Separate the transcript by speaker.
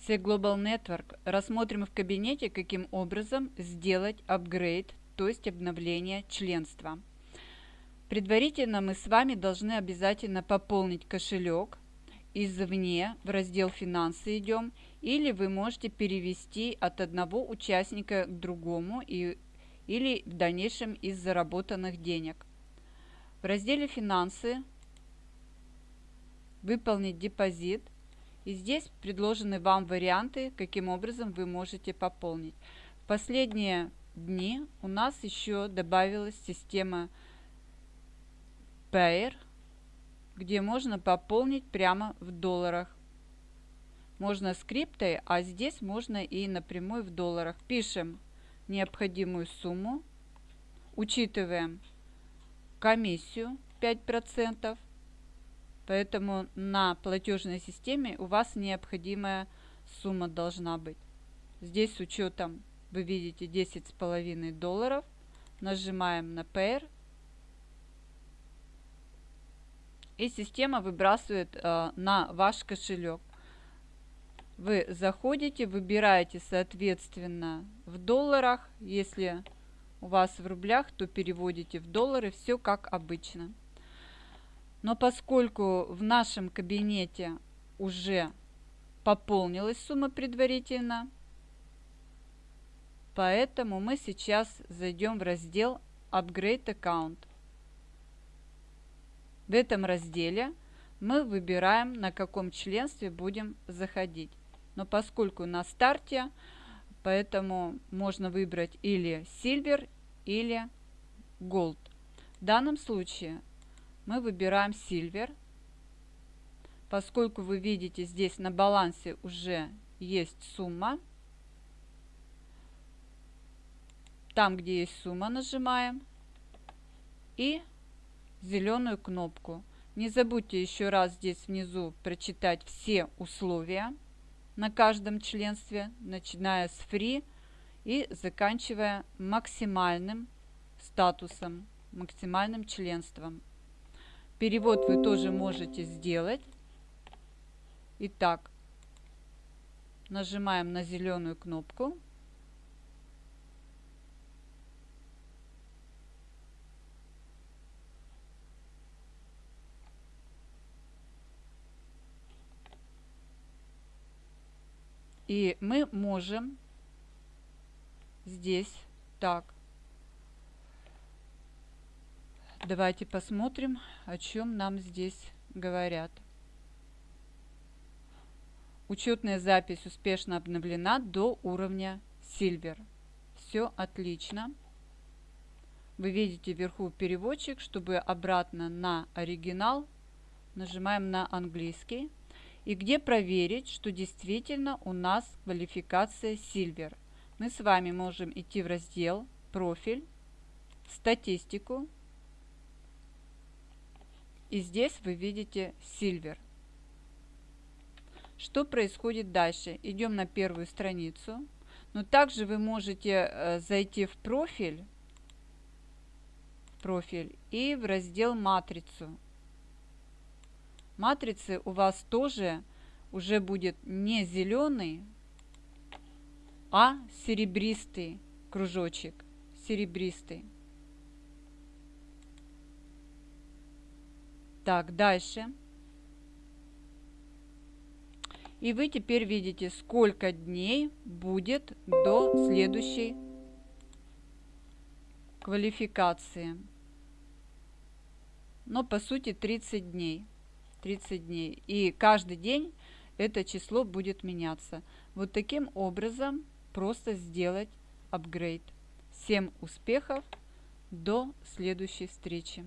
Speaker 1: Все Global Network рассмотрим в кабинете, каким образом сделать апгрейд, то есть обновление членства. Предварительно мы с вами должны обязательно пополнить кошелек. Извне в раздел «Финансы» идем. Или вы можете перевести от одного участника к другому и, или в дальнейшем из заработанных денег. В разделе «Финансы» выполнить депозит – и здесь предложены вам варианты, каким образом вы можете пополнить. В последние дни у нас еще добавилась система Payer, где можно пополнить прямо в долларах. Можно скриптой, а здесь можно и напрямую в долларах. Пишем необходимую сумму, учитываем комиссию 5%, Поэтому на платежной системе у вас необходимая сумма должна быть. Здесь с учетом, вы видите, 10,5 долларов. Нажимаем на Pair. И система выбрасывает э, на ваш кошелек. Вы заходите, выбираете соответственно в долларах. Если у вас в рублях, то переводите в доллары. Все как обычно. Но поскольку в нашем кабинете уже пополнилась сумма предварительно, поэтому мы сейчас зайдем в раздел Upgrade Account. В этом разделе мы выбираем, на каком членстве будем заходить. Но поскольку на старте, поэтому можно выбрать или Silver, или Gold. В данном случае мы выбираем Silver. Поскольку вы видите, здесь на балансе уже есть сумма. Там, где есть сумма, нажимаем. И зеленую кнопку. Не забудьте еще раз здесь внизу прочитать все условия на каждом членстве, начиная с free и заканчивая максимальным статусом, максимальным членством. Перевод вы тоже можете сделать. Итак, нажимаем на зеленую кнопку. И мы можем здесь так Давайте посмотрим, о чем нам здесь говорят. Учетная запись успешно обновлена до уровня Silver. Все отлично. Вы видите вверху переводчик, чтобы обратно на оригинал нажимаем на английский. И где проверить, что действительно у нас квалификация Silver. Мы с вами можем идти в раздел «Профиль», «Статистику», и здесь вы видите Silver. Что происходит дальше? Идем на первую страницу. Но также вы можете э, зайти в профиль, профиль и в раздел матрицу. Матрицы у вас тоже уже будет не зеленый, а серебристый кружочек. Серебристый. Так, дальше. И вы теперь видите, сколько дней будет до следующей квалификации. Но по сути 30 дней. 30 дней. И каждый день это число будет меняться. Вот таким образом просто сделать апгрейд. Всем успехов! До следующей встречи!